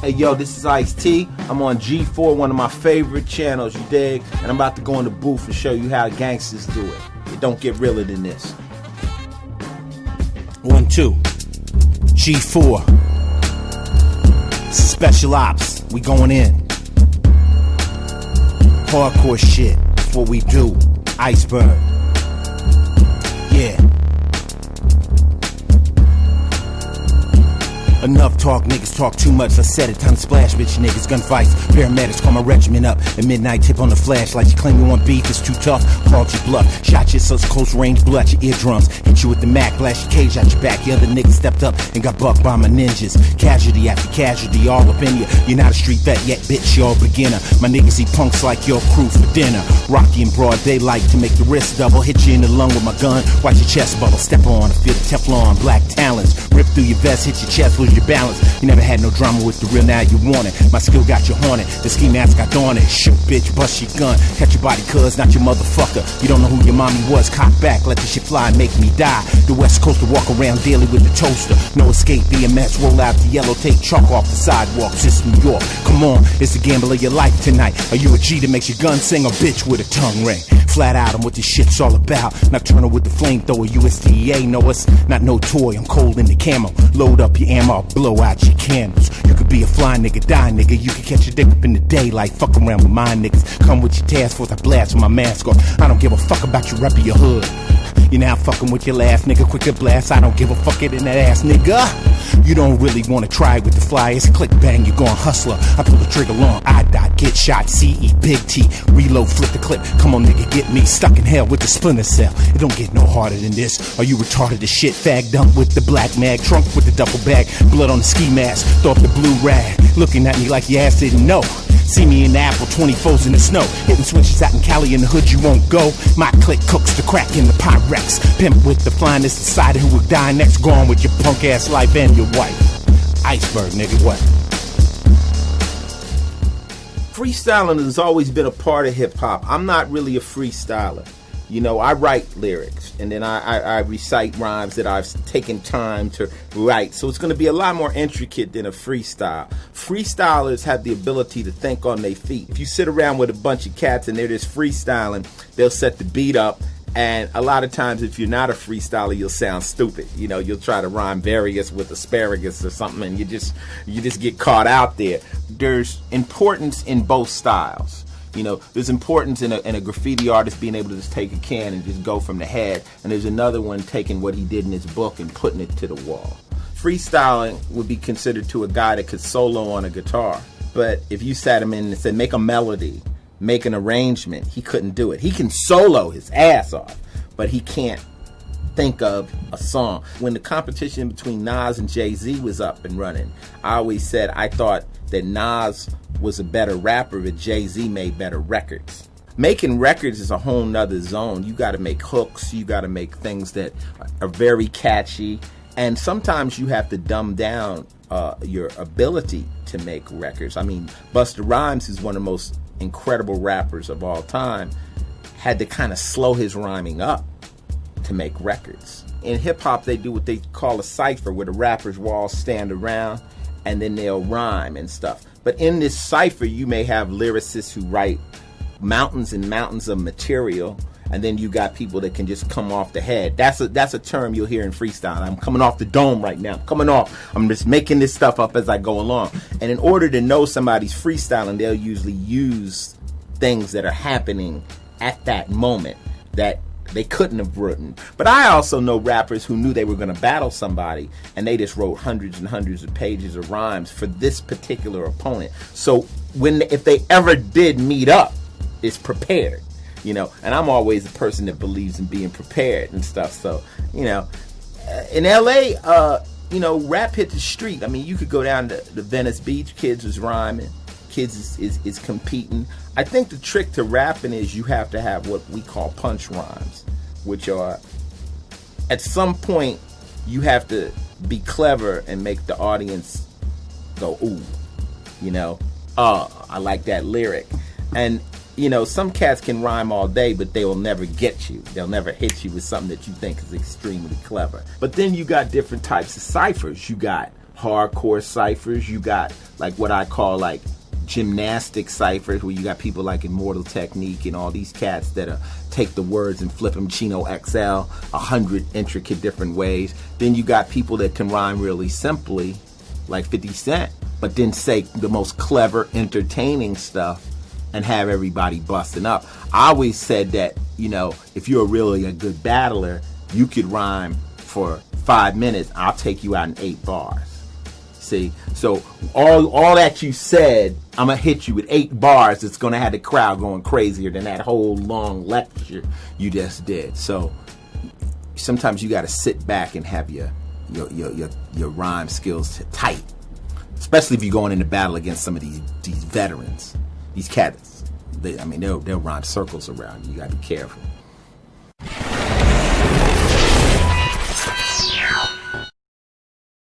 Hey yo, this is Ice T. I'm on G4, one of my favorite channels, you dig? And I'm about to go in the booth and show you how gangsters do it. It don't get realer than this. One, two. G4. Special ops. We going in. Hardcore shit. What we do. Iceberg. Enough talk, niggas talk too much. I said it, time to splash, bitch niggas. Gunfights, paramedics call my regiment up. At midnight, tip on the flashlight. You claim you want beef, it's too tough. Called your bluff. Shot you such close range, out your eardrums. Hit you with the Mac, blast your cage out your back. The other niggas stepped up and got bucked by my ninjas. Casualty after casualty, all up in you. You're not a street vet yet, bitch, you're a beginner. My niggas eat punks like your crew for dinner. Rocky in broad daylight to make the wrist double. Hit you in the lung with my gun, watch your chest bubble. Step on, feel the Teflon, black talons. Through your vest, hit your chest, lose your balance. You never had no drama with the real, now you want it. My skill got you haunted, the ski mask got on it. Shoot, bitch, bust your gun. Catch your body, cuz, not your motherfucker. You don't know who your mommy was, cock back, let the shit fly and make me die. The West Coast to walk around daily with the toaster. No escape, BMS, roll out the yellow tape, chalk off the sidewalks. It's New York. Come on, it's the gamble of your life tonight. Are you a G that makes your gun sing or bitch with a tongue ring? Flat out on what this shit's all about. Nocturnal with the flamethrower, USDA know us. Not no toy, I'm cold in the camo. Load up your ammo, blow out your candles. You could be a fly nigga, die nigga. You could catch a dick up in the daylight. Fuck around with my niggas. Come with your task force, I blast with my mask off. I don't give a fuck about your rep of your hood. You now fucking with your last nigga, quicker blast. I don't give a fuck it in that ass, nigga. You don't really wanna try with the flyers. Click bang, you're going hustler. I pull the trigger long, I dot, get shot, CE, big T, reload, flip the clip. Come on, nigga, get me stuck in hell with the splinter cell. It don't get no harder than this. Are you retarded as shit? Fag dump with the black mag, trunk with the duffel bag, blood on the ski mask, throw up the blue rag, looking at me like your ass didn't know. See me in the apple, 24s in the snow. Hitting switches out in Cali in the hood, you won't go. My clique cooks the crack in the Pyrex. Pimp with the finest, decided who would die next. Gone with your punk ass life and your wife. Iceberg, nigga, what? Freestyling has always been a part of hip hop. I'm not really a freestyler. You know, I write lyrics and then I, I, I recite rhymes that I've taken time to write. So it's going to be a lot more intricate than a freestyle. Freestylers have the ability to think on their feet. If you sit around with a bunch of cats and they're just freestyling, they'll set the beat up and a lot of times, if you're not a freestyler, you'll sound stupid. You know, you'll try to rhyme various with asparagus or something, and you just you just get caught out there. There's importance in both styles. You know, there's importance in a, in a graffiti artist being able to just take a can and just go from the head, and there's another one taking what he did in his book and putting it to the wall. Freestyling would be considered to a guy that could solo on a guitar, but if you sat him in and said make a melody make an arrangement. He couldn't do it. He can solo his ass off, but he can't think of a song. When the competition between Nas and Jay Z was up and running, I always said I thought that Nas was a better rapper, but Jay Z made better records. Making records is a whole nother zone. You got to make hooks, you got to make things that are very catchy, and sometimes you have to dumb down uh, your ability to make records. I mean, Busta Rhymes is one of the most incredible rappers of all time, had to kind of slow his rhyming up to make records. In hip hop, they do what they call a cipher, where the rappers will all stand around and then they'll rhyme and stuff. But in this cipher, you may have lyricists who write mountains and mountains of material and then you got people that can just come off the head. That's a that's a term you'll hear in freestyle. I'm coming off the dome right now. I'm coming off. I'm just making this stuff up as I go along. And in order to know somebody's freestyling, they'll usually use things that are happening at that moment that they couldn't have written. But I also know rappers who knew they were going to battle somebody and they just wrote hundreds and hundreds of pages of rhymes for this particular opponent. So when if they ever did meet up, it's prepared you know. And I'm always a person that believes in being prepared and stuff. So, you know, uh, in LA, uh, you know, rap hit the street. I mean, you could go down to the Venice Beach, kids was rhyming, kids is, is, is competing. I think the trick to rapping is you have to have what we call punch rhymes, which are at some point you have to be clever and make the audience go ooh, you know, oh, I like that lyric. And you know, some cats can rhyme all day, but they will never get you. They'll never hit you with something that you think is extremely clever. But then you got different types of ciphers. You got hardcore ciphers. You got like what I call like gymnastic ciphers where you got people like Immortal Technique and all these cats that uh, take the words and flip them Chino XL a hundred intricate different ways. Then you got people that can rhyme really simply, like 50 Cent, but then say the most clever, entertaining stuff and have everybody busting up. I always said that, you know, if you're really a good battler, you could rhyme for five minutes. I'll take you out in eight bars. See, so all all that you said, I'm gonna hit you with eight bars. It's gonna have the crowd going crazier than that whole long lecture you just did. So sometimes you got to sit back and have your your your your, your rhyme skills tight, especially if you're going into battle against some of these these veterans, these cats. They, I mean, they'll they'll rhyme circles around you. You got to be careful.